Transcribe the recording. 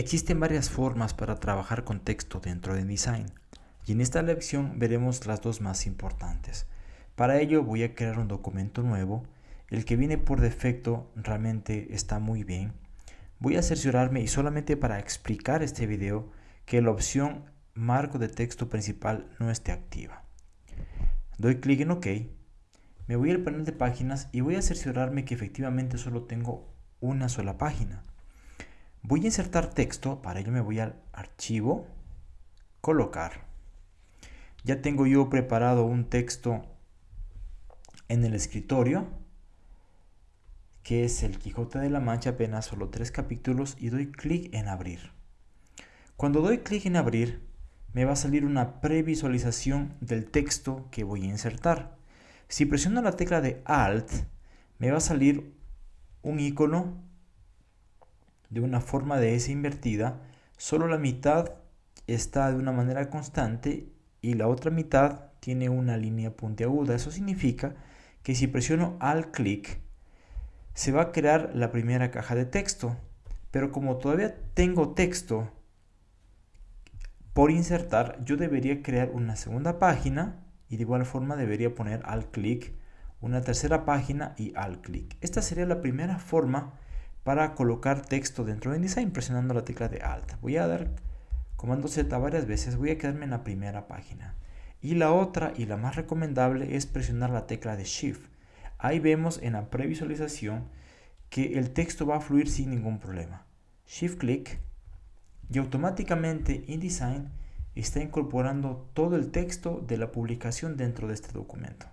Existen varias formas para trabajar con texto dentro de InDesign y en esta lección veremos las dos más importantes. Para ello voy a crear un documento nuevo, el que viene por defecto realmente está muy bien. Voy a cerciorarme y solamente para explicar este video que la opción marco de texto principal no esté activa. Doy clic en OK, me voy al panel de páginas y voy a cerciorarme que efectivamente solo tengo una sola página. Voy a insertar texto, para ello me voy al archivo, colocar. Ya tengo yo preparado un texto en el escritorio, que es el Quijote de la Mancha, apenas solo tres capítulos, y doy clic en abrir. Cuando doy clic en abrir, me va a salir una previsualización del texto que voy a insertar. Si presiono la tecla de Alt, me va a salir un icono de una forma de S invertida, solo la mitad está de una manera constante y la otra mitad tiene una línea puntiaguda. Eso significa que si presiono al clic, se va a crear la primera caja de texto. Pero como todavía tengo texto por insertar, yo debería crear una segunda página y de igual forma debería poner al clic una tercera página y al clic. Esta sería la primera forma para colocar texto dentro de InDesign presionando la tecla de Alt. Voy a dar comando Z varias veces, voy a quedarme en la primera página. Y la otra y la más recomendable es presionar la tecla de Shift. Ahí vemos en la previsualización que el texto va a fluir sin ningún problema. Shift clic y automáticamente InDesign está incorporando todo el texto de la publicación dentro de este documento.